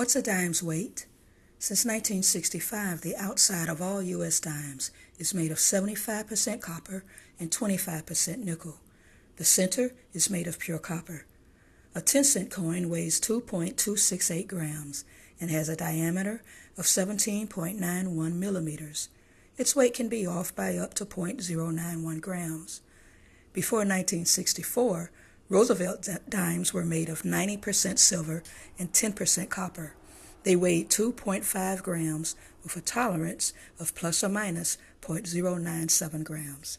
What's a dime's weight? Since 1965, the outside of all U.S. dimes is made of 75% copper and 25% nickel. The center is made of pure copper. A 10 cent coin weighs 2.268 grams and has a diameter of 17.91 millimeters. Its weight can be off by up to 0.091 grams. Before 1964, Roosevelt dimes were made of 90% silver and 10% copper. They weighed 2.5 grams with a tolerance of plus or minus 0.097 grams.